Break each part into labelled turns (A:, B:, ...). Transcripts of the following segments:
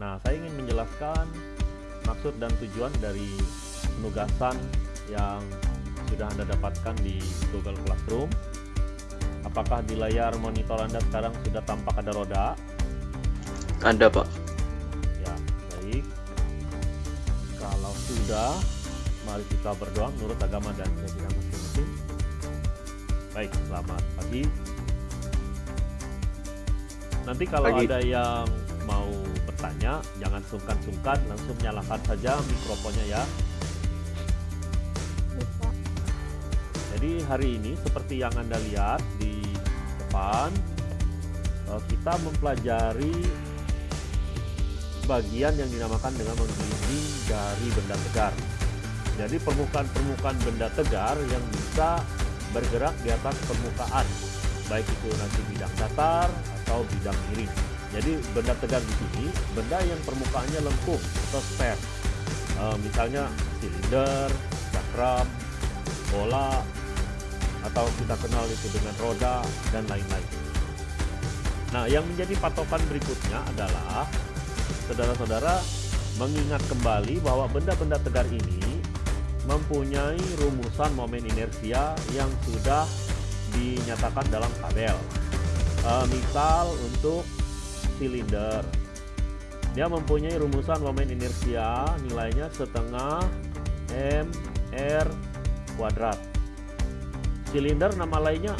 A: Nah, saya ingin menjelaskan maksud dan tujuan dari penugasan yang sudah Anda dapatkan di Google Classroom. Apakah di layar monitor Anda sekarang sudah tampak ada roda?
B: Ada, Pak.
A: Ya, baik. Kalau sudah, mari kita berdoa menurut agama dan keyakinan masing-masing. Baik, selamat pagi. Nanti kalau
B: Pagi.
A: ada yang mau bertanya, jangan sungkan-sungkan, langsung nyalakan saja mikrofonnya ya.
C: Bisa.
A: Jadi hari ini seperti yang Anda lihat di depan, eh, kita mempelajari bagian yang dinamakan dengan menggelinding dari benda tegar. Jadi permukaan-permukaan benda tegar yang bisa bergerak di atas permukaan, baik itu nanti bidang datar atau bidang miring. Jadi benda tegar di sini, benda yang permukaannya lengkung atau spare. Eh, misalnya silinder, cakram, bola, atau kita kenal itu dengan roda dan lain-lain. Nah, yang menjadi patokan berikutnya adalah saudara-saudara mengingat kembali bahwa benda-benda tegar ini mempunyai rumusan momen inersia yang sudah dinyatakan dalam tabel. Eh, misal untuk silinder, dia mempunyai rumusan momen inersia nilainya setengah m r kuadrat. Silinder nama lainnya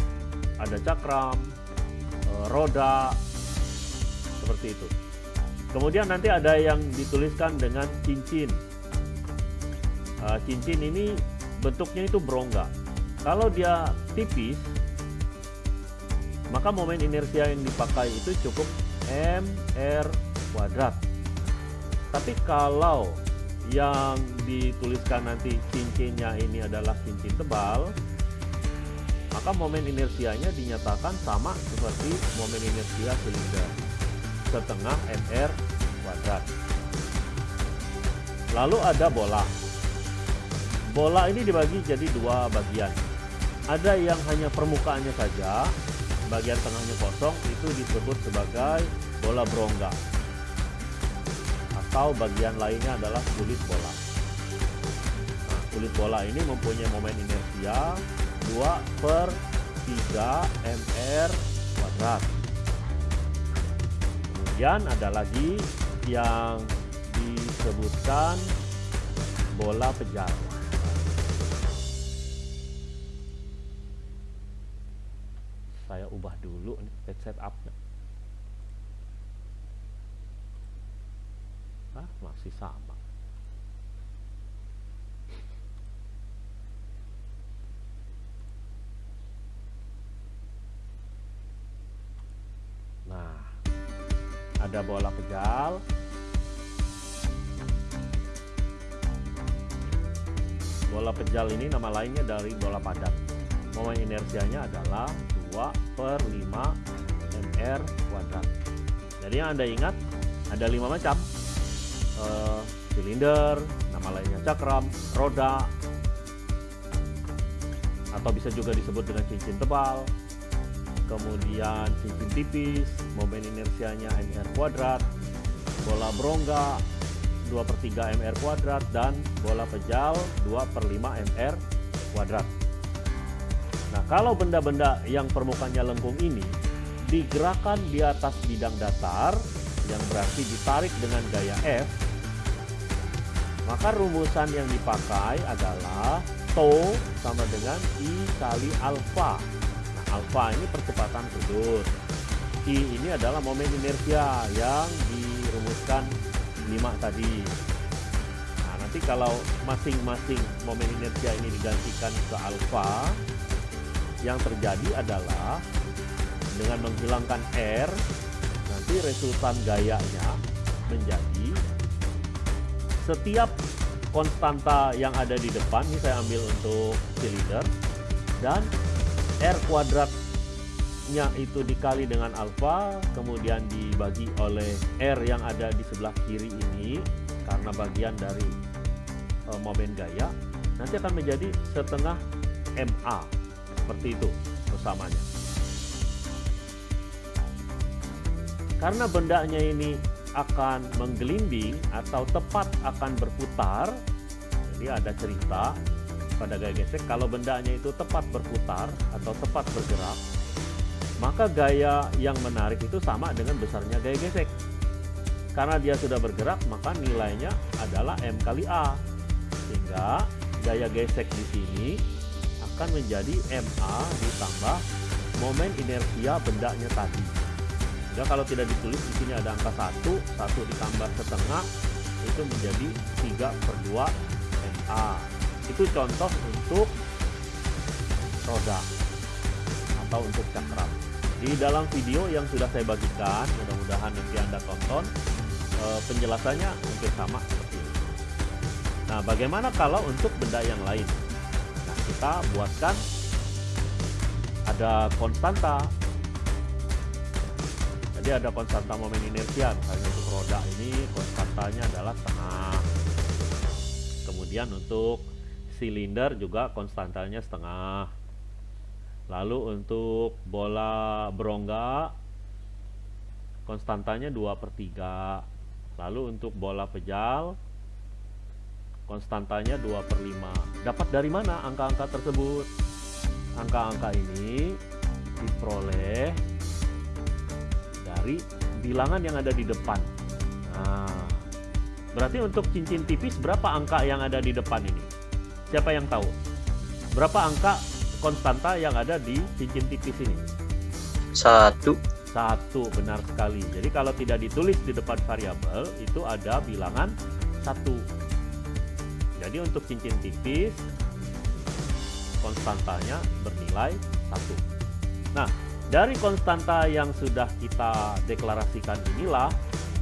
A: ada cakram, eh, roda, seperti itu. Kemudian nanti ada yang dituliskan dengan cincin. Eh, cincin ini bentuknya itu berongga. Kalau dia tipis, maka momen inersia yang dipakai itu cukup mr kuadrat. Tapi kalau yang dituliskan nanti cincinnya ini adalah cincin tebal, maka momen inersianya dinyatakan sama seperti momen inersia silinder setengah mr kuadrat. Lalu ada bola. Bola ini dibagi jadi dua bagian. Ada yang hanya permukaannya saja, bagian tengahnya kosong itu disebut sebagai bola berongga. Atau bagian lainnya adalah kulit bola. Nah, kulit bola ini mempunyai momen inersia 2 per 3 mr kuadrat. Kemudian ada lagi yang disebutkan bola pejal. Saya ubah dulu nih page setupnya. Ah, masih sama. Nah, ada bola pejal. Bola pejal ini nama lainnya dari bola padat. Momen inersianya adalah 2 per 5 mr kuadrat. Jadi yang Anda ingat ada lima macam. Eh, silinder, nama lainnya cakram, roda, atau bisa juga disebut dengan cincin tebal, kemudian cincin tipis, momen inersianya mr kuadrat, bola berongga 2 per 3 mr kuadrat, dan bola pejal 2 per 5 mr kuadrat. Nah, kalau benda-benda yang permukaannya lengkung ini digerakkan di atas bidang datar, yang berarti ditarik dengan gaya F, maka rumusan yang dipakai adalah tau sama dengan I kali alfa. Nah, alfa ini percepatan sudut. I ini adalah momen inersia yang dirumuskan 5 tadi. Nah, nanti kalau masing-masing momen inersia ini digantikan ke alfa, yang terjadi adalah dengan menghilangkan R, nanti resultan gayanya menjadi setiap konstanta yang ada di depan, ini saya ambil untuk silinder, dan R kuadratnya itu dikali dengan alfa, kemudian dibagi oleh R yang ada di sebelah kiri ini, karena bagian dari e, momen gaya, nanti akan menjadi setengah MA, seperti itu persamanya. Karena bendanya ini akan menggelinding atau tepat akan berputar, jadi ada cerita pada gaya gesek kalau bendanya itu tepat berputar atau tepat bergerak, maka gaya yang menarik itu sama dengan besarnya gaya gesek. Karena dia sudah bergerak, maka nilainya adalah M kali A. Sehingga gaya gesek di sini akan menjadi MA ditambah momen inersia bendanya tadi. Sehingga kalau tidak ditulis di sini ada angka 1, 1 ditambah setengah itu menjadi 3 per 2 MA. Itu contoh untuk roda atau untuk cakram. Di dalam video yang sudah saya bagikan, mudah-mudahan nanti Anda tonton, eh, penjelasannya hampir sama seperti ini. Nah, bagaimana kalau untuk benda yang lain? Kita buatkan ada konstanta. Jadi ada konstanta momen inersia, misalnya untuk roda ini konstantanya adalah setengah. Kemudian untuk silinder juga konstantanya setengah. Lalu untuk bola berongga konstantanya 2 per 3. Lalu untuk bola pejal konstantanya 2 per 5. Dapat dari mana angka-angka tersebut? Angka-angka ini diperoleh dari bilangan yang ada di depan. Nah, berarti untuk cincin tipis berapa angka yang ada di depan ini? Siapa yang tahu? Berapa angka konstanta yang ada di cincin tipis ini?
B: Satu.
A: Satu, benar sekali. Jadi kalau tidak ditulis di depan variabel, itu ada bilangan satu. Jadi untuk cincin tipis, konstantanya bernilai satu. Nah, dari konstanta yang sudah kita deklarasikan inilah,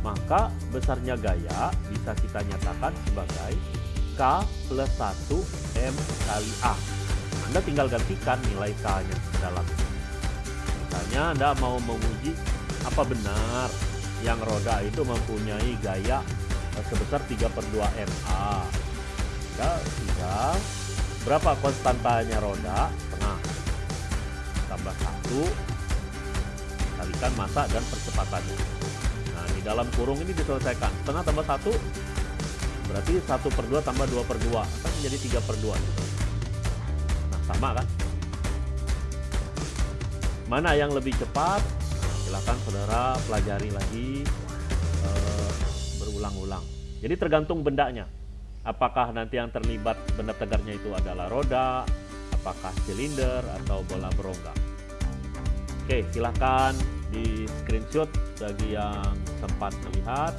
A: maka besarnya gaya bisa kita nyatakan sebagai K plus 1 M kali A. Anda tinggal gantikan nilai K-nya ke dalam. Misalnya Anda mau menguji apa benar yang roda itu mempunyai gaya sebesar 3 per 2 MA. Berapa konstantanya roda? Setengah. Tambah 1 kalikan masa dan percepatannya. Nah, di dalam kurung ini diselesaikan. Setengah tambah 1 berarti 1 per 2 tambah 2 per 2 kan menjadi 3 per 2 gitu. Nah, sama kan? Mana yang lebih cepat? Silahkan saudara pelajari lagi eh, berulang-ulang. Jadi tergantung bendanya. Apakah nanti yang terlibat benda tegarnya itu adalah roda, apakah silinder atau bola berongga. Oke, silahkan di screenshot bagi yang sempat melihat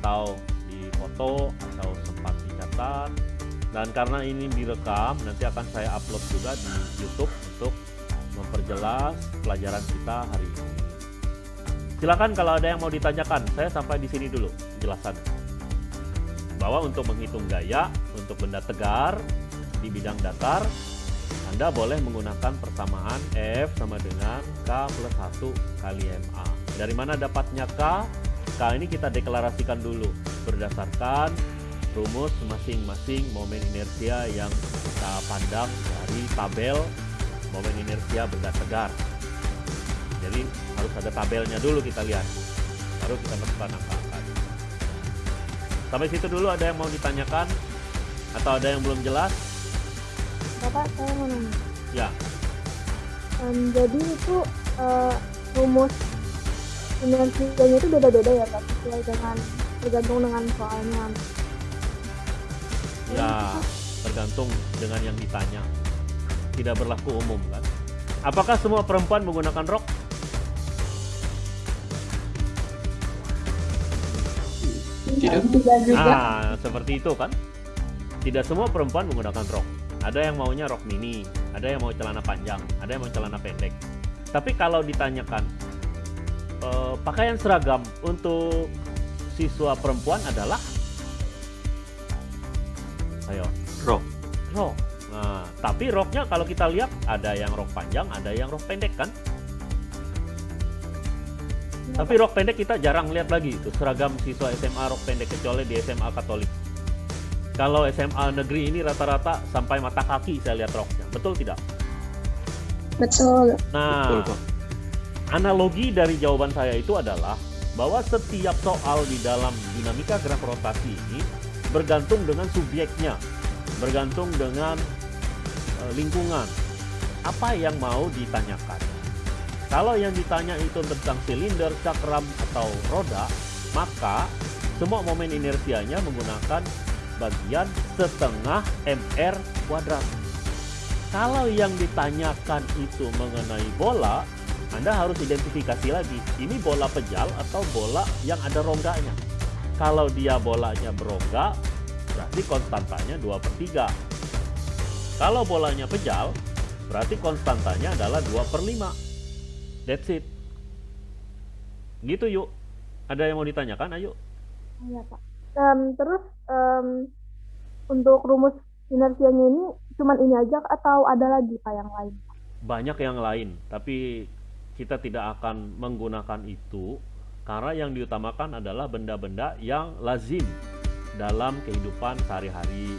A: atau di foto atau sempat dicatat. Dan karena ini direkam, nanti akan saya upload juga di YouTube untuk memperjelas pelajaran kita hari ini. Silakan kalau ada yang mau ditanyakan, saya sampai di sini dulu penjelasannya. Bahwa untuk menghitung gaya untuk benda tegar di bidang datar, Anda boleh menggunakan persamaan F sama dengan K plus 1 kali MA. Dari mana dapatnya K? K ini kita deklarasikan dulu berdasarkan rumus masing-masing momen inersia yang kita pandang dari tabel momen inersia benda tegar. Jadi harus ada tabelnya dulu kita lihat, baru kita masukkan angka-angka. Sampai situ dulu ada yang mau ditanyakan atau ada yang belum jelas?
C: Bapak saya mau nanya.
A: Ya,
C: Em, jadi itu eh, rumus inersianya itu beda-beda ya Pak sesuai dengan tergantung dengan soalnya.
A: ya tergantung dengan yang ditanya. Tidak berlaku umum kan? Apakah semua perempuan menggunakan rok?
B: Tidak.
C: Tidak juga.
A: Ah, seperti itu kan? Tidak semua perempuan menggunakan rok. Ada yang maunya rok mini, ada yang mau celana panjang, ada yang mau celana pendek. Tapi kalau ditanyakan eh, pakaian seragam untuk siswa perempuan adalah ayo
B: Rok.
A: rok. Nah, tapi roknya kalau kita lihat ada yang rok panjang, ada yang rok pendek kan? Tapi rok pendek kita jarang lihat lagi itu seragam siswa SMA rok pendek kecuali di SMA Katolik. Kalau SMA negeri ini rata-rata sampai mata kaki saya lihat roknya. Betul tidak?
C: Betul.
A: Nah,
B: Betul,
A: analogi dari jawaban saya itu adalah bahwa setiap soal di dalam dinamika gerak rotasi ini bergantung dengan subjeknya, bergantung dengan e, lingkungan. Apa yang mau ditanyakan? Kalau yang ditanya itu tentang silinder, cakram, atau roda, maka semua momen inersianya menggunakan bagian setengah MR kuadrat. Kalau yang ditanyakan itu mengenai bola, anda harus identifikasi lagi, ini bola pejal atau bola yang ada rongganya. Kalau dia bolanya berongga, berarti konstantanya 2 per 3. Kalau bolanya pejal, berarti konstantanya adalah 2 per 5. That's it. Gitu yuk. Ada yang mau ditanyakan? Ayo.
C: Iya Pak. Um, terus um, untuk rumus inersianya ini cuman ini aja atau ada lagi Pak yang lain?
A: Banyak yang lain, tapi kita tidak akan menggunakan itu karena yang diutamakan adalah benda-benda yang lazim dalam kehidupan sehari-hari.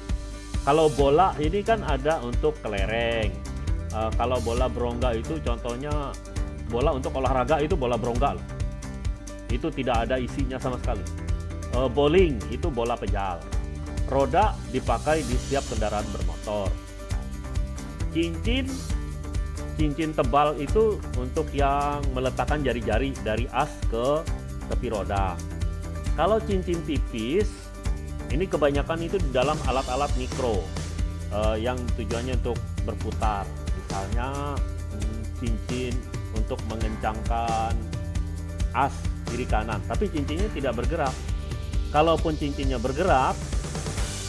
A: Kalau bola ini kan ada untuk kelereng. Uh, kalau bola berongga itu contohnya bola untuk olahraga itu bola berongga loh. Itu tidak ada isinya sama sekali. Uh, bowling itu bola pejal. Roda dipakai di setiap kendaraan bermotor. Cincin cincin tebal itu untuk yang meletakkan jari-jari dari as ke tepi roda. Kalau cincin tipis, ini kebanyakan itu di dalam alat-alat mikro uh, yang tujuannya untuk berputar. Misalnya hmm, cincin untuk mengencangkan as kiri kanan, tapi cincinnya tidak bergerak. Kalaupun cincinnya bergerak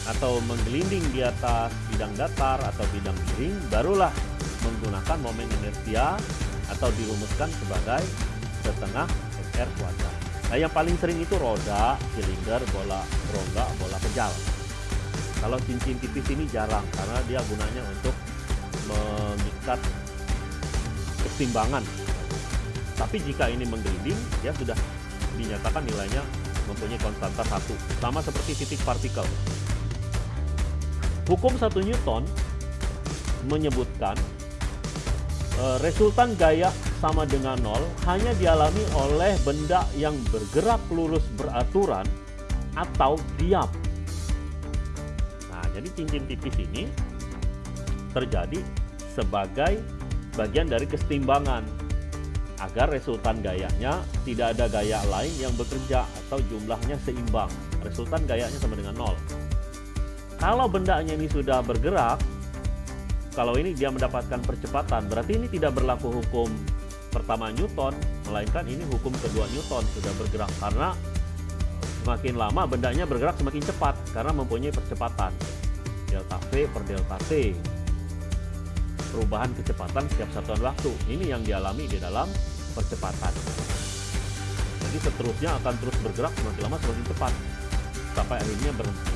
A: atau menggelinding di atas bidang datar atau bidang miring, barulah menggunakan momen inersia atau dirumuskan sebagai setengah SR kuadrat. Nah yang paling sering itu roda, silinder, bola rongga, bola pejal. Kalau cincin tipis ini jarang karena dia gunanya untuk mengikat keseimbangan. Tapi jika ini menggelinding, dia sudah dinyatakan nilainya mempunyai konstanta satu, sama seperti titik partikel. Hukum 1 Newton menyebutkan Eh, resultan gaya sama dengan nol hanya dialami oleh benda yang bergerak lurus beraturan atau diam. Nah, jadi cincin tipis ini terjadi sebagai bagian dari kesetimbangan agar resultan gayanya tidak ada gaya lain yang bekerja atau jumlahnya seimbang. Resultan gayanya sama dengan nol. Kalau bendanya ini sudah bergerak, kalau ini dia mendapatkan percepatan, berarti ini tidak berlaku hukum pertama Newton, melainkan ini hukum kedua Newton sudah bergerak karena semakin lama bendanya bergerak semakin cepat karena mempunyai percepatan delta V per delta T perubahan kecepatan setiap satuan waktu. Ini yang dialami di dalam percepatan. Jadi seterusnya akan terus bergerak semakin lama semakin cepat. Sampai akhirnya berhenti.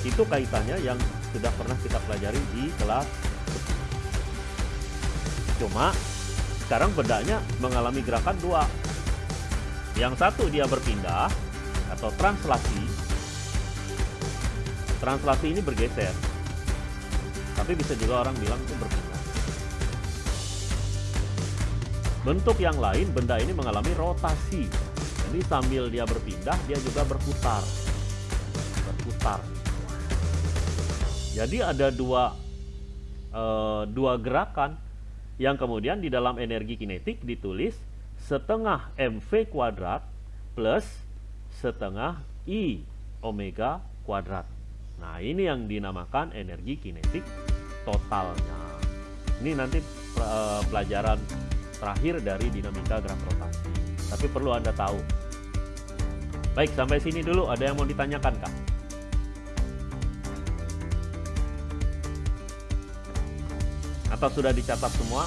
A: Itu kaitannya yang sudah pernah kita pelajari di kelas. Cuma sekarang bedanya mengalami gerakan dua. Yang satu dia berpindah atau translasi. Translasi ini bergeser tapi bisa juga orang bilang itu berpindah bentuk yang lain benda ini mengalami rotasi. Jadi sambil dia berpindah dia juga berputar. Berputar. Jadi ada dua uh, dua gerakan. Yang kemudian di dalam energi kinetik ditulis setengah mv kuadrat plus setengah i omega kuadrat. Nah ini yang dinamakan energi kinetik totalnya. Ini nanti uh, pelajaran terakhir dari dinamika gerak rotasi. Tapi perlu Anda tahu. Baik, sampai sini dulu. Ada yang mau ditanyakan, Kak? atau sudah dicatat semua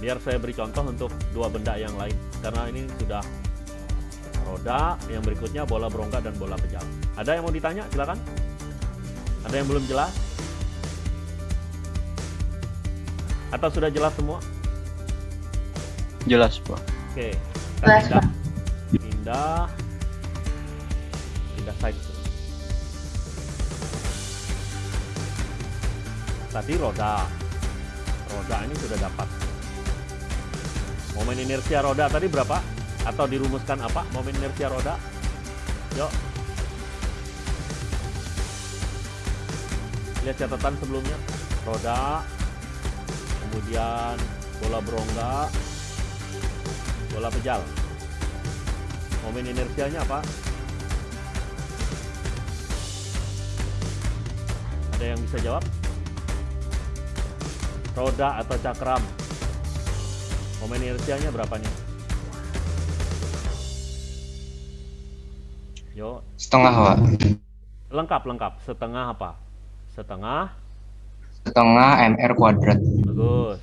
A: biar saya beri contoh untuk dua benda yang lain karena ini sudah roda yang berikutnya bola berongga dan bola pejal. Ada yang mau ditanya? Silakan. Ada yang belum jelas? Atau sudah jelas semua?
B: Jelas pak.
A: Oke. Pindah. Pindah. Pindah side. Tadi roda. Roda ini sudah dapat. Momen inersia roda tadi berapa? Atau dirumuskan apa momen inersia roda? Yuk. Lihat catatan sebelumnya. Roda, kemudian bola berongga, bola pejal. Momen inersianya apa? Ada yang bisa jawab? Roda atau cakram? Momen inersianya berapa nih? Yo,
B: Setengah, Pak.
A: lengkap lengkap. Setengah apa? Setengah,
B: Setengah MR kuadrat.
A: bagus.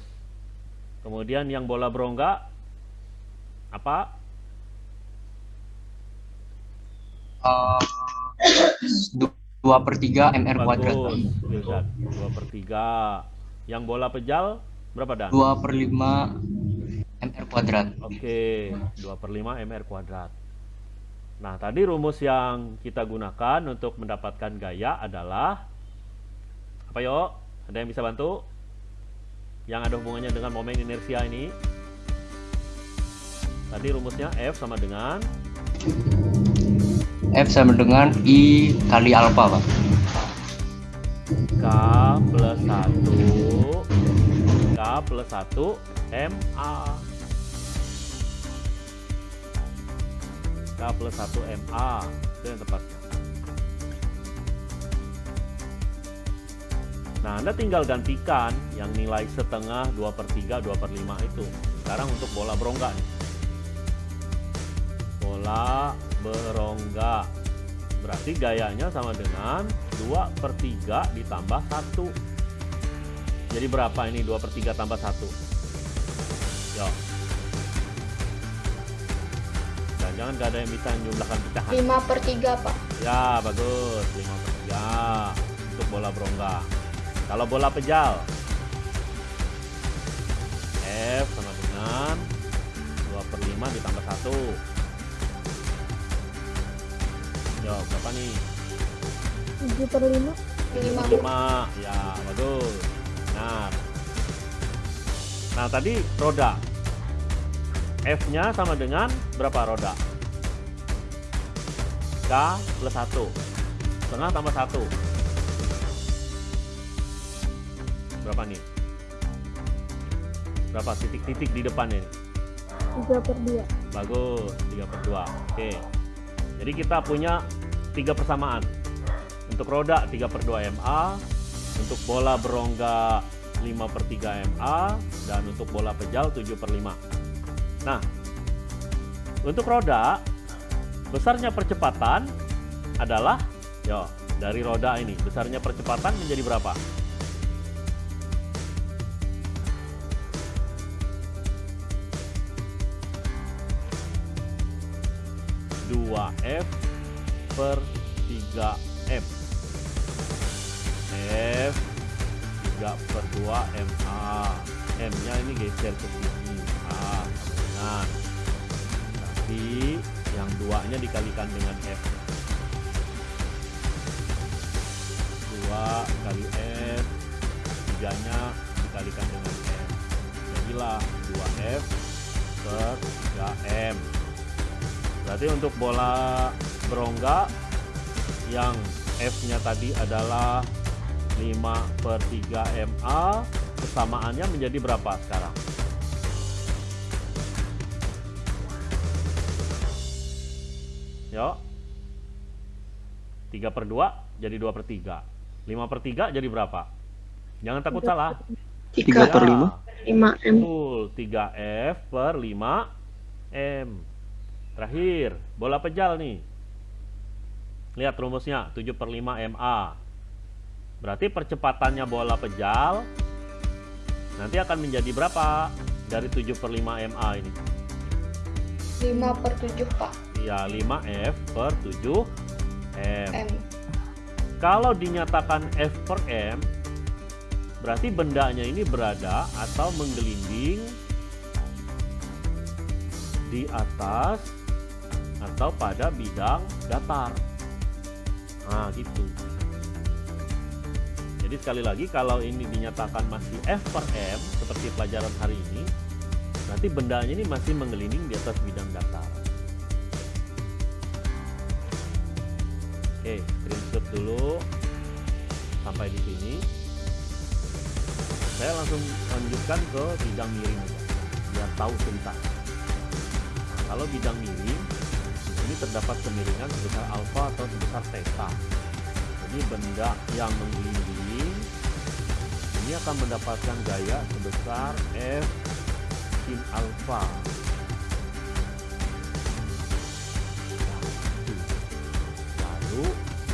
A: Kemudian yang bola berongga apa?
B: Eh, du- dua per tiga MR kuadrat. Pak.
A: Bagus, Wildan. Dua per tiga. Yang bola pejal berapa dan?
B: Dua per lima MR kuadrat.
A: Oke, 2 per 5 MR kuadrat. Nah, tadi rumus yang kita gunakan untuk mendapatkan gaya adalah apa yuk? Ada yang bisa bantu? Yang ada hubungannya dengan momen inersia ini. Tadi rumusnya F sama dengan
B: F sama dengan I kali alfa, Pak.
A: K plus 1 K plus 1 MA K plus 1 MA itu yang tepatnya Nah Anda tinggal gantikan yang nilai setengah 2 per 3 2 per 5 itu. Sekarang untuk bola berongga nih. Bola berongga. Berarti gayanya sama dengan 2 per 3 ditambah 1 jadi berapa ini? 2 per 3 tambah 1 yuk jangan-jangan gak ada yang bisa menjumlahkan pecahan
D: 5 per 3 pak.
A: Ya bagus. 5 per 3 untuk bola berongga. Kalau bola pejal. F sama dengan 2 per 5 ditambah 1 Yo, berapa nih?
C: 7 per 5
D: 5
A: 5 ya bagus. Nah nah tadi roda F nya sama dengan berapa roda K plus 1 setengah tambah 1 berapa nih berapa titik-titik di depan ini
C: 3 per 2
A: Bagus, 3 per 2. Oke. Jadi kita punya tiga persamaan. Untuk roda 3 per 2 MA, untuk bola berongga 5 per 3 MA, dan untuk bola pejal 7 per 5. Nah, untuk roda, besarnya percepatan adalah, yo, dari roda ini, besarnya percepatan menjadi berapa? dua F per 3 M. F 3 per 2 MA M nya ini geser ke sini nah tapi yang duanya dikalikan dengan F. 2 kali F 3 nya dikalikan dengan M jadilah 2F per 3M Berarti untuk bola berongga yang F-nya tadi adalah 5 per 3 MA, kesamaannya menjadi berapa sekarang? Yuk. 3 per 2 jadi 2 per 3. 5 per 3 jadi berapa? Jangan takut salah.
B: 3 per
A: Ya,
D: 5 M
A: Betul, 3F per 5 M. Terakhir, bola pejal nih. Lihat rumusnya, 7 per 5 MA. Berarti percepatannya bola pejal nanti akan menjadi berapa dari 7 per 5 MA ini?
D: 5 per 7 pak
A: Iya, 5F per 7 M.
D: M
A: Kalau dinyatakan F per M, berarti bendanya ini berada atau menggelinding di atas atau pada bidang datar. Nah, gitu. Jadi Jadi sekali lagi kalau ini dinyatakan masih F per M seperti pelajaran hari ini, nanti bendanya ini masih mengeliling di atas bidang datar. Oke, screenshot dulu sampai di sini. Saya langsung lanjutkan ke bidang miring biar tahu cerita. Nah, kalau bidang miring, di sini terdapat kemiringan sebesar alfa atau sebesar theta. Jadi benda yang menggelinding ini akan mendapatkan gaya sebesar F sin alfa. Lalu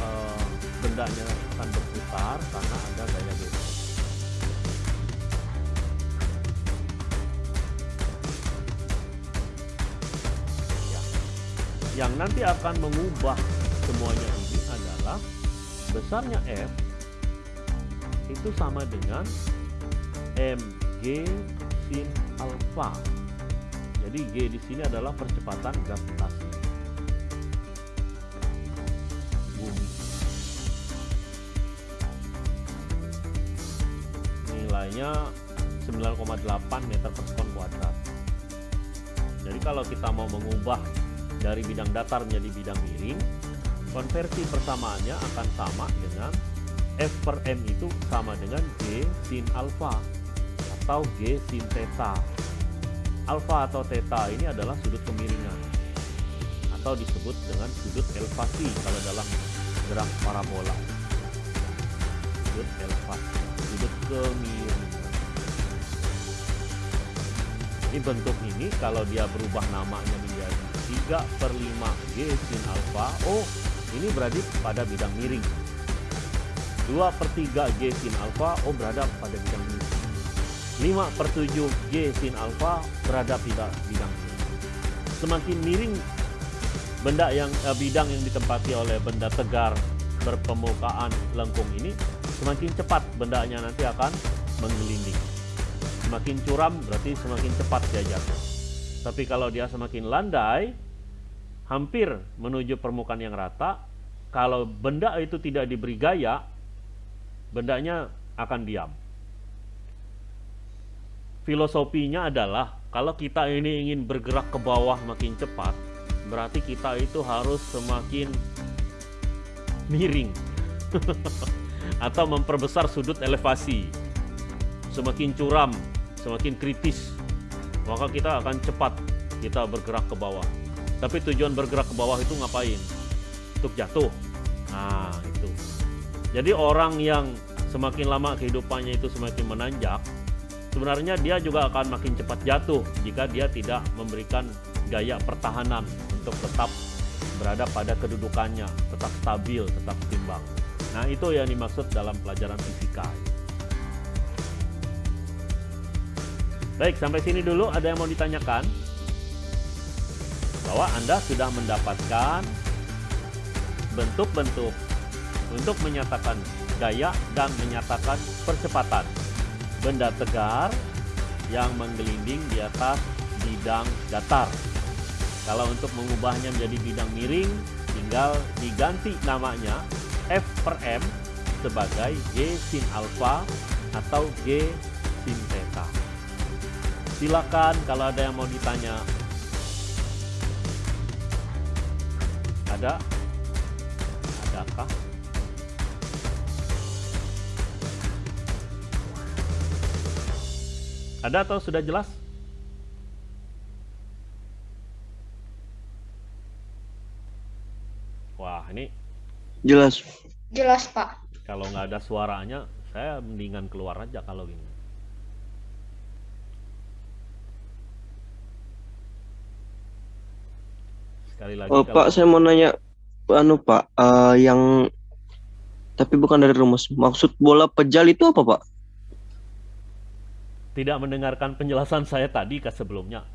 A: eh, bendanya akan berputar karena ada gaya beta. Ya. Yang nanti akan mengubah semuanya ini adalah besarnya F itu sama dengan mg sin alfa. Jadi G di sini adalah percepatan gravitasi bumi. Nilainya 9,8 meter per sekon kuadrat. Jadi kalau kita mau mengubah dari bidang datar menjadi bidang miring, konversi persamaannya akan sama dengan F per M itu sama dengan G sin alfa atau G sin theta. Alfa atau theta ini adalah sudut kemiringan atau disebut dengan sudut elevasi kalau dalam gerak parabola. Sudut elevasi, sudut kemiringan. Ini bentuk ini kalau dia berubah namanya menjadi 3 per 5 G sin alfa, oh ini berada pada bidang miring. 2 per 3 G sin alfa, oh berada pada bidang miring. 5 per 7 G sin alfa berada pada bidang miring. Semakin miring benda yang eh, bidang yang ditempati oleh benda tegar berpemukaan lengkung ini, semakin cepat bendanya nanti akan menggelinding. Semakin curam berarti semakin cepat dia jatuh. Tapi kalau dia semakin landai, hampir menuju permukaan yang rata, kalau benda itu tidak diberi gaya, bendanya akan diam. Filosofinya adalah kalau kita ini ingin bergerak ke bawah makin cepat, berarti kita itu harus semakin miring atau memperbesar sudut elevasi. Semakin curam, semakin kritis, maka kita akan cepat kita bergerak ke bawah. Tapi tujuan bergerak ke bawah itu ngapain? Untuk jatuh. Nah, itu. Jadi orang yang semakin lama kehidupannya itu semakin menanjak, sebenarnya dia juga akan makin cepat jatuh jika dia tidak memberikan gaya pertahanan untuk tetap berada pada kedudukannya, tetap stabil, tetap seimbang. Nah, itu yang dimaksud dalam pelajaran fisika. Baik, sampai sini dulu ada yang mau ditanyakan? Bahwa Anda sudah mendapatkan bentuk-bentuk untuk menyatakan gaya dan menyatakan percepatan benda tegar yang menggelinding di atas bidang datar. Kalau untuk mengubahnya menjadi bidang miring, tinggal diganti namanya F per M sebagai G sin alfa atau G sin theta. Silakan kalau ada yang mau ditanya. Ada? Ada atau sudah jelas? Wah, ini
E: Jelas.
D: Jelas, Pak.
A: kalau nggak ada suaranya, saya mendingan keluar aja kalau gini. Sekali lagi,
E: Oh,
A: kalau
E: Pak, saya mau nanya anu Pak, eh, yang tapi bukan dari rumus. Maksud bola pejal itu apa, Pak?
A: Tidak mendengarkan penjelasan saya tadi ke sebelumnya,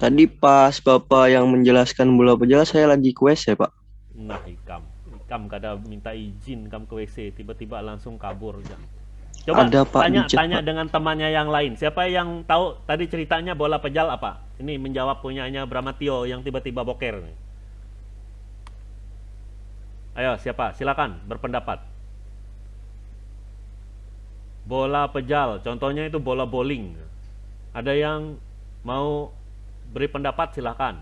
E: Tadi pas Bapak yang menjelaskan bola pejal saya lagi ke WC, Pak.
A: nah ikam, ikam kada minta izin kam ke WC, tiba-tiba langsung kabur aja. Coba
E: Ada, Pak,
A: tanya
E: di chat,
A: tanya
E: Pak.
A: dengan temannya yang lain. Siapa yang tahu tadi ceritanya bola pejal apa? Ini menjawab punyanya Bramatio yang tiba-tiba boker. Ayo siapa? Silakan berpendapat. Bola pejal. Contohnya itu bola bowling. Ada yang mau beri pendapat silahkan.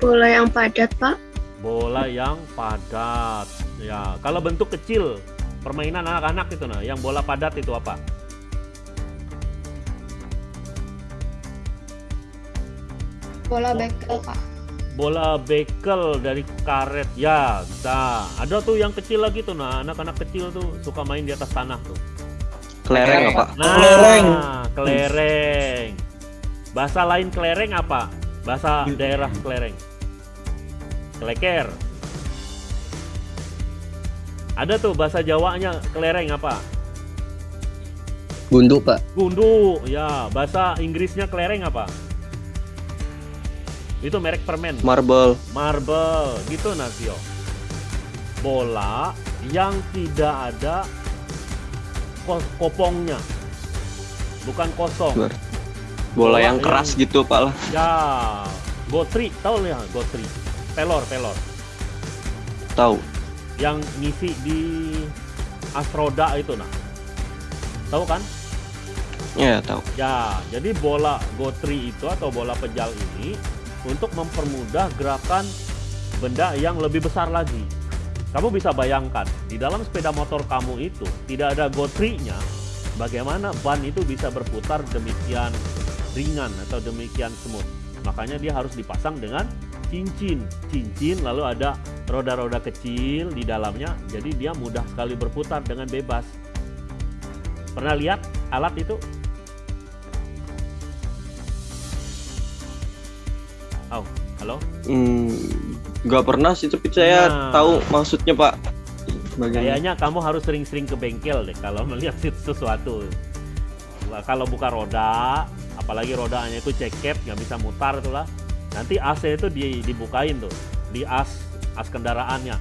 D: Bola yang padat, Pak.
A: Bola yang padat. Ya, kalau bentuk kecil permainan anak-anak itu nah, yang bola padat itu apa?
D: Bola bekel, Pak.
A: Bola bekel dari karet. Ya, bisa. Ada tuh yang kecil lagi tuh nah, anak-anak kecil tuh suka main di atas tanah tuh.
E: Kelereng apa?
A: Nah,
F: Kelereng.
A: kelereng. Bahasa lain kelereng apa? Bahasa daerah kelereng. Keleker. Ada tuh bahasa Jawanya kelereng apa?
F: Gundu, Pak.
A: Gundu. Ya, bahasa Inggrisnya kelereng apa? Itu merek permen.
E: Marble.
A: Marble. Gitu Nasio. Bola yang tidak ada ko- kopongnya. Bukan kosong.
E: Bola
A: Bola
E: yang keras gitu, Pak lah.
A: Ya, gotri, tahu ya gotri, pelor, pelor,
E: Tahu.
A: yang ngisi di asroda itu nah, tahu kan?
E: Ya, tahu.
A: Ya, jadi bola gotri itu atau bola pejal ini untuk mempermudah gerakan benda yang lebih besar lagi. Kamu bisa bayangkan di dalam sepeda motor kamu itu tidak ada gotrinya, bagaimana ban itu bisa berputar demikian ringan atau demikian smooth. Makanya dia harus dipasang dengan cincin. Cincin lalu ada roda-roda kecil di dalamnya, jadi dia mudah sekali berputar dengan bebas. Pernah lihat alat itu? Oh, halo?
E: Hmm, nggak pernah sih, tapi saya
A: Nah.
E: tahu maksudnya, Pak. Bagaimana?
A: Kayaknya kamu harus sering-sering ke bengkel deh kalau melihat sesuatu. Kalau buka roda, apalagi rodanya itu cekep nggak bisa mutar itulah. Nanti AC itu di- dibukain tuh di as as kendaraannya.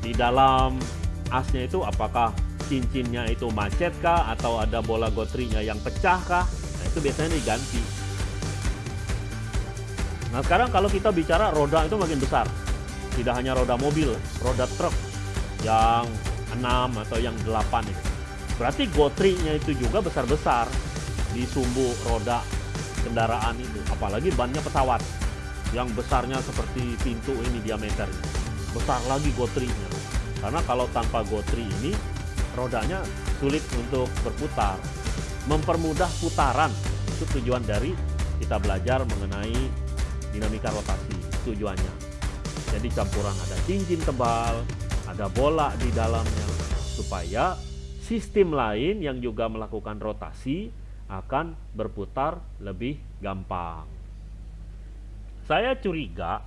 A: Di dalam asnya itu apakah cincinnya itu macet kah atau ada bola gotrinya yang pecah kah? Nah, itu biasanya diganti. Nah, sekarang kalau kita bicara roda itu makin besar. Tidak hanya roda mobil, roda truk yang 6 atau yang 8 itu. Berarti gotrinya itu juga besar-besar di sumbu roda kendaraan itu. Apalagi bannya pesawat yang besarnya seperti pintu ini diameternya. Besar lagi gotrinya. Karena kalau tanpa gotri ini rodanya sulit untuk berputar. Mempermudah putaran itu tujuan dari kita belajar mengenai dinamika rotasi tujuannya. Jadi campuran ada cincin tebal, ada bola di dalamnya supaya sistem lain yang juga melakukan rotasi akan berputar lebih gampang. Saya curiga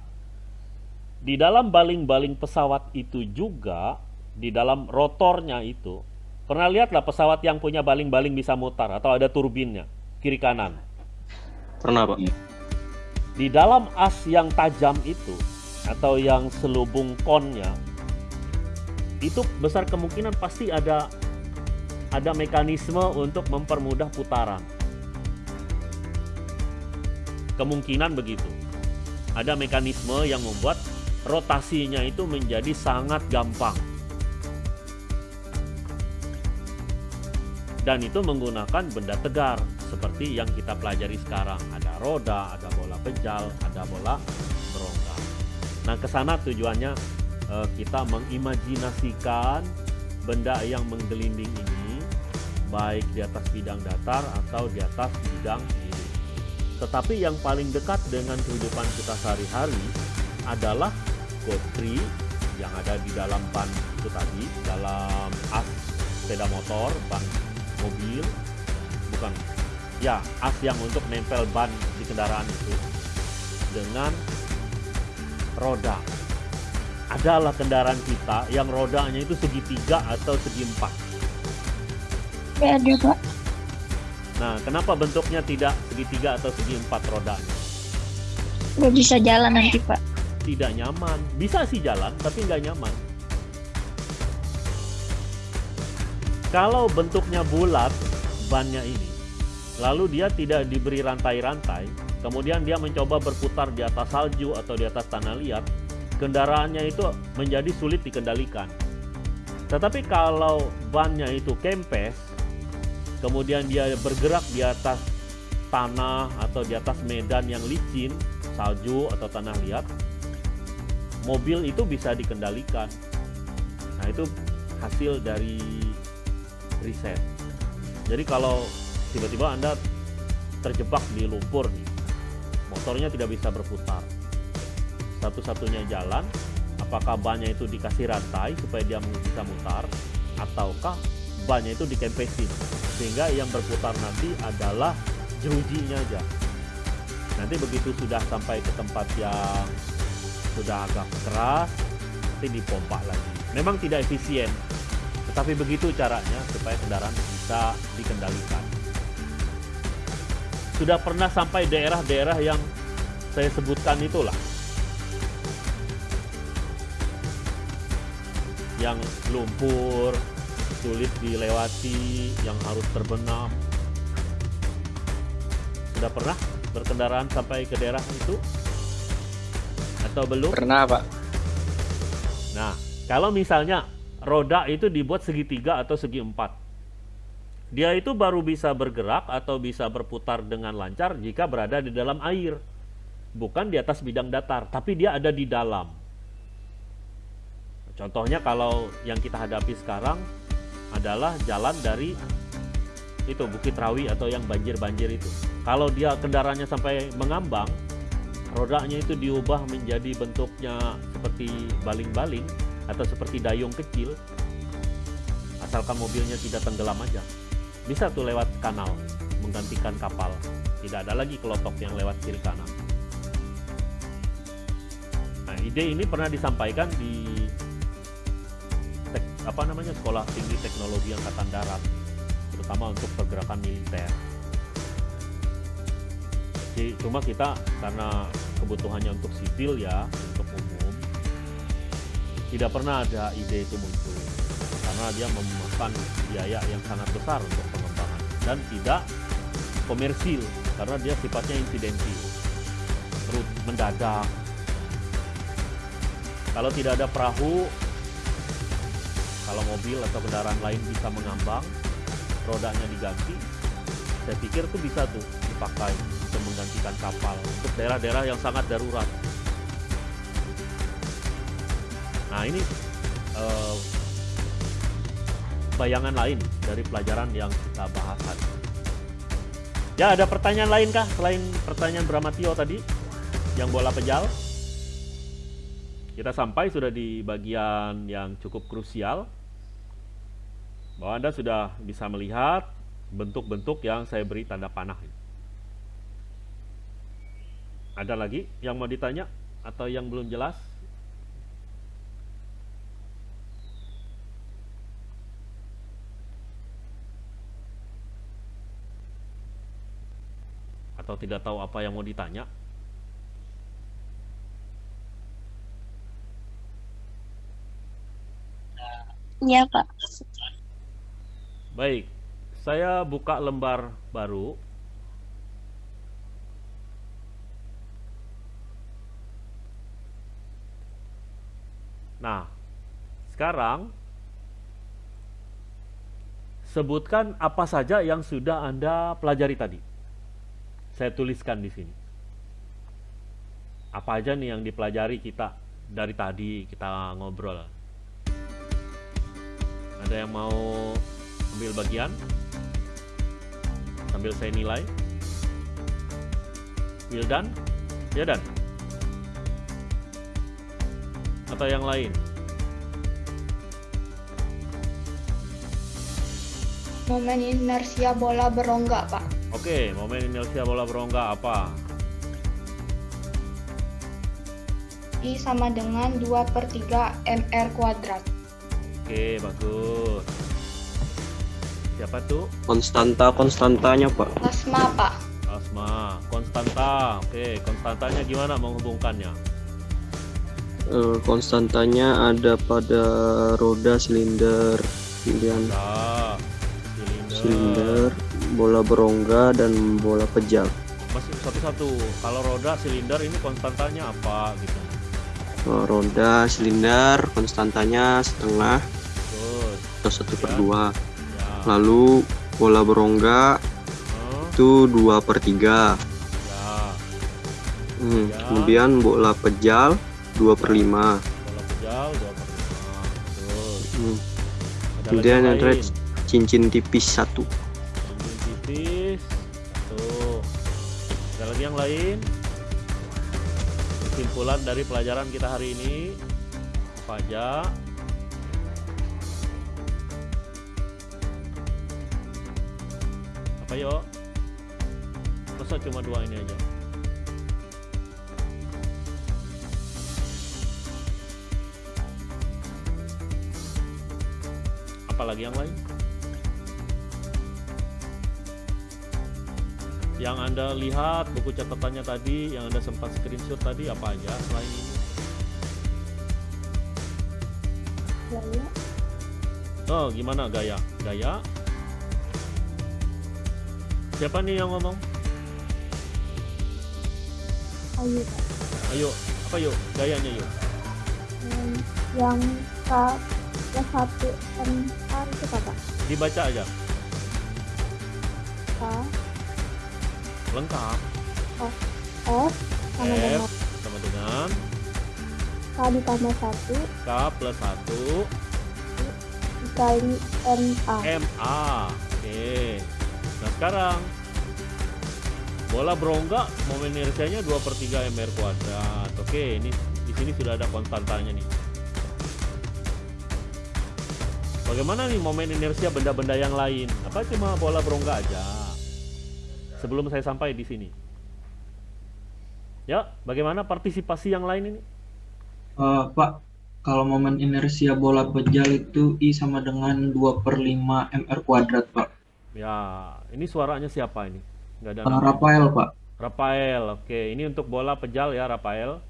A: di dalam baling-baling pesawat itu juga di dalam rotornya itu pernah lihatlah pesawat yang punya baling-baling bisa mutar atau ada turbinnya kiri kanan.
E: Pernah, Pak.
A: Di dalam as yang tajam itu atau yang selubung konnya itu besar kemungkinan pasti ada ada mekanisme untuk mempermudah putaran. Kemungkinan begitu. Ada mekanisme yang membuat rotasinya itu menjadi sangat gampang. Dan itu menggunakan benda tegar seperti yang kita pelajari sekarang. Ada roda, ada bola pejal, ada bola berongga. Nah, ke sana tujuannya eh, kita mengimajinasikan benda yang menggelinding ini baik di atas bidang datar atau di atas bidang miring. Tetapi yang paling dekat dengan kehidupan kita sehari-hari adalah gotri yang ada di dalam ban itu tadi, dalam as sepeda motor, ban mobil, bukan ya as yang untuk nempel ban di kendaraan itu dengan roda. Adalah kendaraan kita yang rodanya itu segitiga atau segi empat.
C: Ada, Pak.
A: Nah, kenapa bentuknya tidak segitiga atau segi empat rodanya?
C: Nggak bisa jalan nanti, Pak.
A: Tidak nyaman. Bisa sih jalan, tapi nggak nyaman. Kalau bentuknya bulat, bannya ini, lalu dia tidak diberi rantai-rantai, kemudian dia mencoba berputar di atas salju atau di atas tanah liat, kendaraannya itu menjadi sulit dikendalikan. Tetapi kalau bannya itu kempes, kemudian dia bergerak di atas tanah atau di atas medan yang licin, salju atau tanah liat, mobil itu bisa dikendalikan. Nah, itu hasil dari riset. Jadi kalau tiba-tiba Anda terjebak di lumpur nih, motornya tidak bisa berputar. Satu-satunya jalan apakah bannya itu dikasih rantai supaya dia bisa mutar ataukah bannya itu dikempesin sehingga yang berputar nanti adalah jerujinya aja. Nanti begitu sudah sampai ke tempat yang sudah agak keras nanti dipompa lagi. Memang tidak efisien tetapi begitu caranya supaya kendaraan bisa dikendalikan sudah pernah sampai daerah-daerah yang saya sebutkan itulah yang lumpur, sulit dilewati, yang harus terbenam. Sudah pernah berkendaraan sampai ke daerah itu? Atau belum?
F: Pernah, Pak.
A: Nah, kalau misalnya roda itu dibuat segitiga atau segi empat, dia itu baru bisa bergerak atau bisa berputar dengan lancar jika berada di dalam air, bukan di atas bidang datar, tapi dia ada di dalam. Contohnya kalau yang kita hadapi sekarang adalah jalan dari itu Bukit Rawi atau yang banjir-banjir itu. Kalau dia kendaraannya sampai mengambang, rodanya itu diubah menjadi bentuknya seperti baling-baling atau seperti dayung kecil, asalkan mobilnya tidak tenggelam aja. Bisa tuh lewat kanal, menggantikan kapal. Tidak ada lagi kelotok yang lewat kiri kanan. Nah, ide ini pernah disampaikan di apa namanya sekolah tinggi teknologi angkatan darat terutama untuk pergerakan militer Jadi, cuma kita karena kebutuhannya untuk sipil ya untuk umum tidak pernah ada ide itu muncul karena dia memakan biaya yang sangat besar untuk dan tidak komersil karena dia sifatnya insidentil terus mendadak. Kalau tidak ada perahu kalau mobil atau kendaraan lain bisa mengambang rodanya diganti saya pikir tuh bisa tuh dipakai untuk menggantikan kapal untuk daerah-daerah yang sangat darurat. Nah ini uh, bayangan lain dari pelajaran yang kita bahas tadi ya ada pertanyaan lain kah selain pertanyaan Bramatio tadi yang bola pejal kita sampai sudah di bagian yang cukup krusial bahwa Anda sudah bisa melihat bentuk-bentuk yang saya beri tanda panah. Ada lagi yang mau ditanya atau yang belum jelas? Atau tidak tahu apa yang mau ditanya?
G: Iya, Pak.
A: Baik, saya buka lembar baru. Nah, sekarang sebutkan apa saja yang sudah Anda pelajari tadi. Saya tuliskan di sini. Apa aja nih yang dipelajari kita dari tadi kita ngobrol. Ada yang mau ambil bagian? Sambil saya nilai. Wildan? Ya dan. Atau yang lain?
D: Momen inersia bola berongga pak
A: oke momen inersia bola berongga apa
D: I sama dengan 2 per 3 mr kuadrat
A: oke bagus Siapa tuh?
E: Konstanta konstantanya pak.
D: Asma pak.
A: Asma, konstanta. Oke, konstantanya gimana menghubungkannya?
E: Uh, konstantanya ada pada roda silinder, kemudian
A: nah,
E: silinder. silinder, bola berongga dan bola pejal.
A: Masih satu-satu. Kalau roda silinder ini konstantanya apa gitu?
E: Uh, roda silinder konstantanya setengah.
A: Betul.
E: atau satu per
A: Ya.
E: dua.
A: Ya.
E: Lalu bola berongga
A: Oh,
E: itu dua per tiga.
A: ya.
E: Hmm,
A: Ya.
E: Kemudian bola pejal dua per lima.
A: Bola pejal dua per lima. Betul.
E: Hmm,
A: Ada
E: Kemudian yang terakhir cincin tipis satu.
A: Tipis. Satu. Ada lagi yang lain? Kesimpulan dari pelajaran kita hari ini apa aja? Apa yuk? Masa cuma dua ini aja? Apalagi yang lain? Yang Anda lihat buku catatannya tadi, yang Anda sempat screenshot tadi apa aja selain ini?
C: Gaya.
A: Oh, gimana gaya? Gaya? Siapa nih yang ngomong?
C: Ayo.
A: Ayo, apa yuk? Gayanya yuk.
C: Yang, yang K satu M A itu apa?
A: Dibaca aja.
C: K
A: Lengkap.
C: F sama
A: F.
C: dengan
A: Sama dengan
C: K ditambah satu
A: K plus 1
C: dikali M A.
A: MA. Oke. Nah sekarang bola berongga momen inersianya 2 per 3 mr kuadrat. Oke, ini di sini sudah ada konstantanya nih. Bagaimana nih momen inersia benda-benda yang lain? Apa cuma bola berongga aja? Sebelum saya sampai di sini. Ya, bagaimana partisipasi yang lain ini?
F: Eh, Pak, kalau momen inersia bola pejal itu I sama dengan 2 per 5 mr kuadrat, Pak.
A: Ya, ini suaranya siapa ini? Nggak ada nama.
F: Rafael, Pak.
A: Rafael, oke. Ini untuk bola pejal ya, Rafael.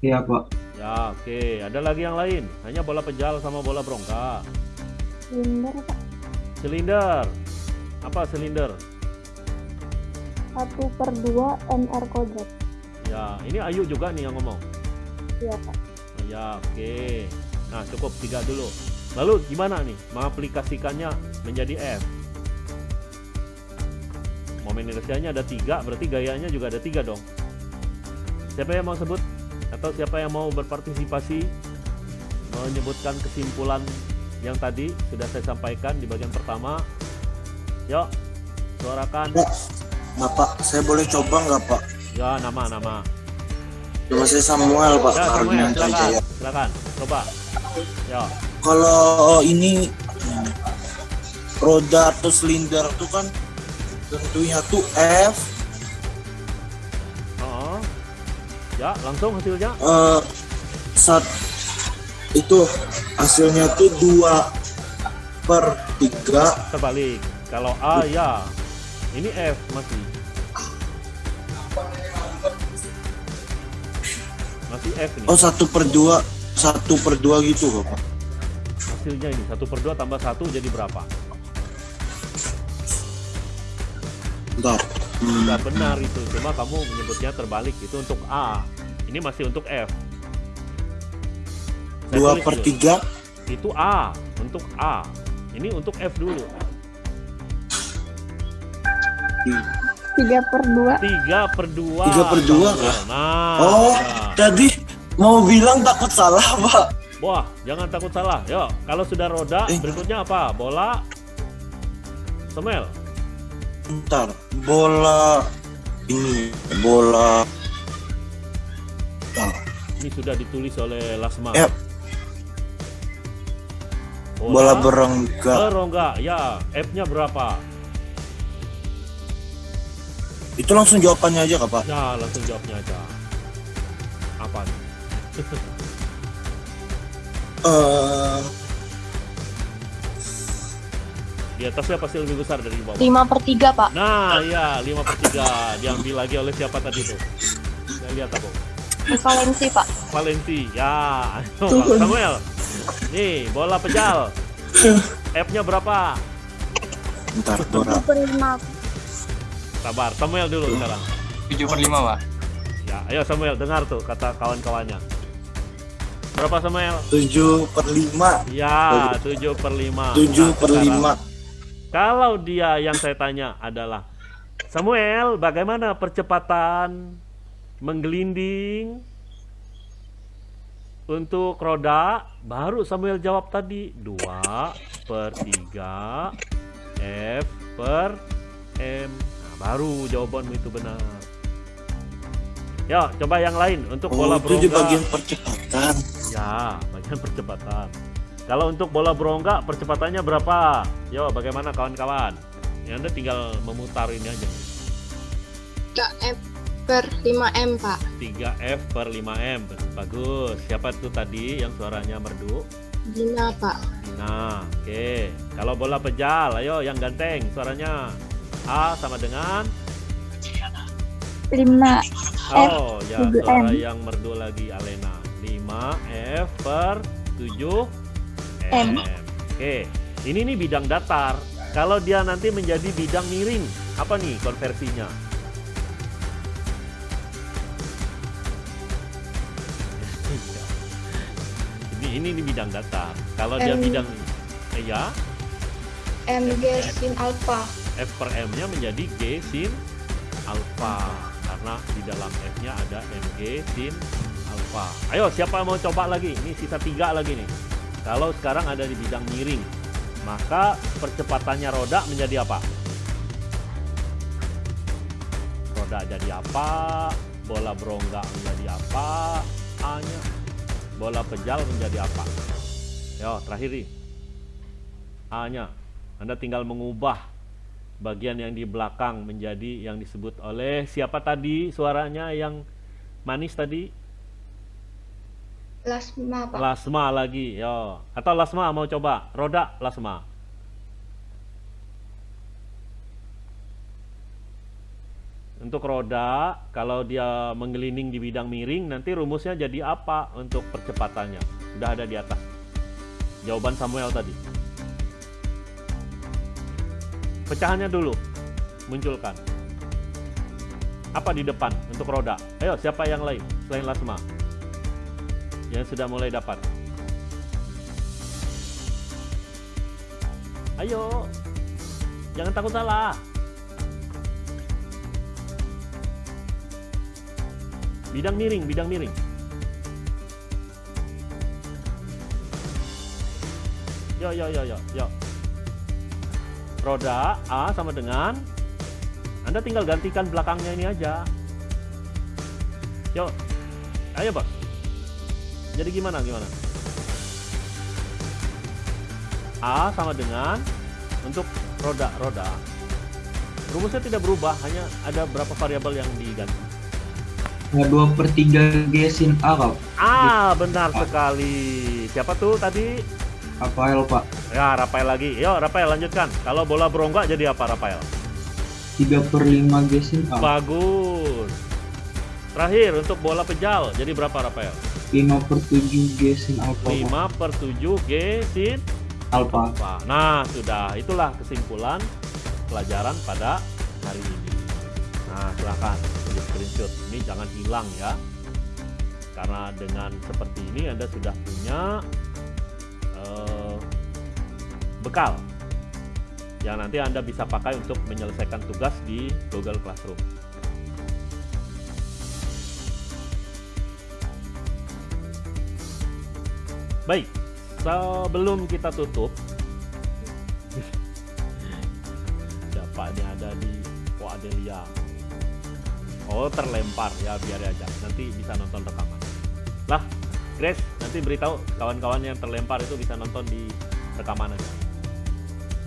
F: Iya, Pak.
A: Ya, oke. Ada lagi yang lain? Hanya bola pejal sama bola berongga.
C: Silinder Pak.
A: Silinder. Apa silinder?
C: Satu per dua MR kuadrat.
A: Ya, ini Ayu juga nih yang ngomong.
C: Iya Pak.
A: Oh, ya, oke. Nah, cukup tiga dulu. Lalu gimana nih mengaplikasikannya menjadi F? Momen inersianya ada tiga, berarti gayanya juga ada tiga dong. Siapa yang mau sebut? Atau siapa yang mau berpartisipasi menyebutkan kesimpulan yang tadi sudah saya sampaikan di bagian pertama? Yuk, suarakan.
G: Bapak, saya boleh coba nggak Pak?
A: Ya, nama-nama.
G: Nama saya Samuel Pak,
A: Ya, Samuel, silakan. Silakan, coba. Ya,
G: Kalau ini hmm, roda atau silinder itu kan tentunya tuh F
A: oh. Ya, langsung hasilnya.
G: eh, saat itu hasilnya tuh dua per tiga
A: terbalik. Kalau A ya, ini F masih. Masih F nih.
G: oh satu per dua satu per dua gitu Bapak.
A: Hasilnya ini satu per dua tambah satu jadi berapa?
G: Bentar. Hmm,
A: Sudah benar itu, cuma kamu menyebutnya terbalik itu untuk A. Ini masih untuk F. Saya
G: dua per tiga
A: Itu A untuk A. Ini untuk F dulu.
C: Tiga per dua.
A: Tiga per dua.
G: Tiga per dua,
A: Samuel. Nah,
G: Oh.
A: ya.
G: tadi mau bilang takut salah Pak.
A: Wah, jangan takut salah. Yuk, kalau sudah roda,
G: Eh.
A: berikutnya apa? Bola. Semel.
G: Bentar, bola ini bola Bentar.
A: Ini sudah ditulis oleh Lasma.
G: Eh, bola berengga
A: berongga. Ya, F-nya berapa?
G: Itu langsung jawabannya aja kak pak
A: Ya, langsung jawabnya aja. Apa nih?
G: Eh,
A: Di atasnya pasti lebih besar dari bawah.
D: 5 per 3, Pak.
A: Nah, ya, 5 per 3. Diambil lagi oleh siapa tadi tuh? Saya lihat aku.
D: Valensi, Pak.
A: Valensi. Ya, ayo, Pak Samuel. Nih, bola pejal. F-nya berapa?
G: bentar
C: lima.
A: Sabar, Samuel dulu sekarang.
B: 7 per 5, Pak.
A: Ya, ayo Samuel dengar tuh kata kawan-kawannya. Berapa Samuel?
G: 7 per 5.
A: Ya, 7 per 5.
G: 7 per 5.
A: Kalau dia yang saya tanya adalah Samuel, bagaimana percepatan menggelinding untuk roda? Baru Samuel jawab tadi 2 per 3 F per M. Nah, baru jawabanmu itu benar. Ya, coba yang lain untuk
G: Oh,
A: bola
G: itu di
A: berongga.
G: bagian percepatan.
A: Ya, bagian percepatan. Kalau untuk bola berongga percepatannya berapa? Yo, bagaimana kawan-kawan? Ya, Anda tinggal memutar ini aja.
H: 3F per 5M, Pak.
A: 3F per 5M. Bagus. Siapa tuh tadi yang suaranya merdu?
H: Gina, Pak.
A: Nah, oke. Kalau bola pejal, ayo yang ganteng suaranya. A sama dengan
C: 5
A: Oh, ya
C: 7M.
A: suara yang merdu lagi Alena. 5 F per 7 M.
C: M.
A: Oke. Ini nih bidang datar. Kalau dia nanti menjadi bidang miring, apa nih konversinya? ini ini nih bidang datar. Kalau dia
D: M.
A: bidang eh, ya,
D: MG sin alpha.
A: F per M-nya menjadi G sin alpha karena di dalam F-nya ada MG sin alpha. Ayo siapa mau coba lagi? Ini sisa tiga lagi nih. Kalau sekarang ada di bidang miring, maka percepatannya roda menjadi apa? Roda jadi apa? Bola berongga menjadi apa? A-nya. Bola pejal menjadi apa? Yo, terakhir nih. A-nya. Anda tinggal mengubah bagian yang di belakang menjadi yang disebut oleh siapa tadi suaranya yang manis tadi?
D: Plasma, Pak.
A: Lasma lagi yo. Atau Lasma mau coba? Roda Lasma. Untuk roda kalau dia menggelinding di bidang miring nanti rumusnya jadi apa untuk percepatannya? Sudah ada di atas. Jawaban Samuel tadi pecahannya dulu munculkan. Apa di depan untuk roda? Ayo siapa yang lain selain Lasma? Yang sudah mulai dapat. Ayo jangan takut salah. Bidang miring bidang miring. Yo yo yo yo yo roda A sama dengan Anda tinggal gantikan belakangnya ini aja. Yuk, ayo Pak. Jadi gimana gimana? A sama dengan untuk roda-roda. Rumusnya tidak berubah, hanya ada berapa variabel yang diganti.
F: Ya, 2 per 3 G sin A, Pak.
A: Ah, benar sekali. Siapa tuh tadi?
F: Rafael, Pak.
A: Ya, Rafael lagi. Yuk, Rafael lanjutkan. Kalau bola berongga jadi apa, Rafael?
F: 3 per 5 G sin A.
A: Bagus. Terakhir untuk bola pejal jadi berapa, Rafael?
F: 5 per 7 G sin alpha.
A: 5 per 7 G sin
F: Alpha.
A: alpha. Nah, sudah. Itulah kesimpulan pelajaran pada hari ini. Nah, silakan di screenshot. Ini jangan hilang ya. Karena dengan seperti ini Anda sudah punya bekal yang nanti Anda bisa pakai untuk menyelesaikan tugas di Google Classroom. Baik, sebelum kita tutup, siapa ini ada di Oh Adelia? Oh terlempar ya biar aja, nanti bisa nonton rekaman. Lah, Grace, nanti beritahu kawan-kawan yang terlempar itu bisa nonton di rekaman aja.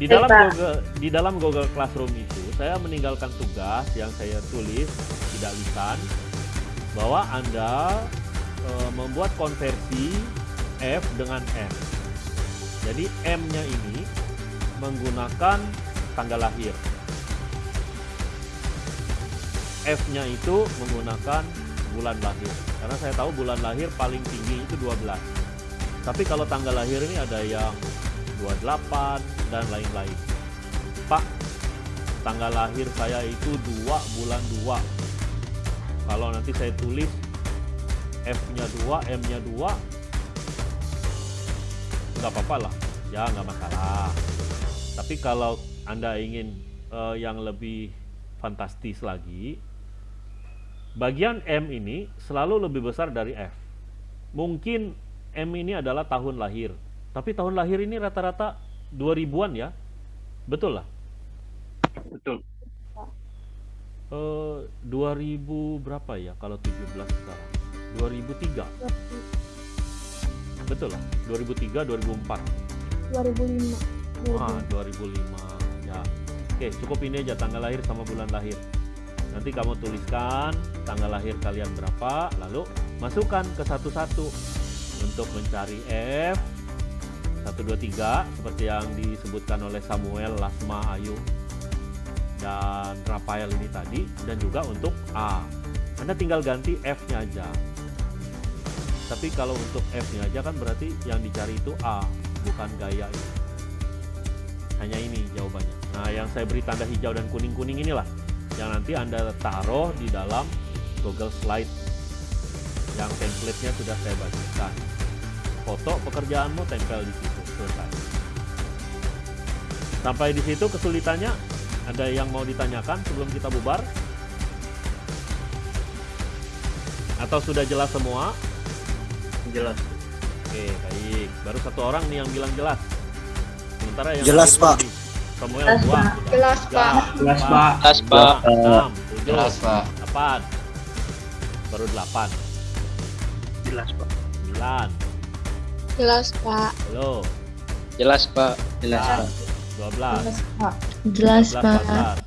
A: Di dalam. Google di dalam Google Classroom itu saya meninggalkan tugas yang saya tulis tidak lisan bahwa Anda eh, membuat konversi F dengan M. Jadi M-nya ini menggunakan tanggal lahir. F-nya itu menggunakan bulan lahir. Karena saya tahu bulan lahir paling tinggi itu 12. Tapi kalau tanggal lahir ini ada yang 28 dan lain-lain. Pak, tanggal lahir saya itu 2 bulan 2. Kalau nanti saya tulis F-nya 2, M-nya 2, nggak apa-apa lah ya nggak masalah tapi kalau anda ingin eh, yang lebih fantastis lagi bagian M ini selalu lebih besar dari F mungkin M ini adalah tahun lahir tapi tahun lahir ini rata-rata 2000-an ya? Betul lah.
E: Betul.
A: Eh, 2000 berapa ya kalau 17 sekarang? 2003 betul lah 2003 2004
C: 2005
A: ah 2005 ya. Oke cukup ini aja tanggal lahir sama bulan lahir. Nanti kamu tuliskan tanggal lahir kalian berapa lalu masukkan ke satu-satu untuk mencari F 123 seperti yang disebutkan oleh Samuel, Lasma, Ayu dan Rafael ini tadi dan juga untuk A. Anda tinggal ganti F-nya aja. Tapi kalau untuk F-nya aja kan berarti yang dicari itu A bukan gaya ini. Hanya ini jawabannya. Nah yang saya beri tanda hijau dan kuning-kuning inilah yang nanti Anda taruh di dalam Google Slide. Yang template-nya sudah saya bagikan. Foto pekerjaanmu tempel di situ selesai sampai di situ kesulitannya ada yang mau ditanyakan sebelum kita bubar atau sudah jelas semua
E: Jelas.
A: oke baik baru satu orang nih yang bilang jelas sementara yang
G: Jelas, Pak.
A: di- Samuel dua sudah.
D: Jelas,
A: Tiga,
D: Pak.
F: Jelas, Pak.
B: Jelas, Pak. Jelas, Pak.
A: delapan baru delapan
E: Jelas, Pak.
A: sembilan
H: Jelas, Pak.
A: halo
B: Jelas, Pak.
A: jelas dua belas
H: Jelas, Pak.
A: empat belas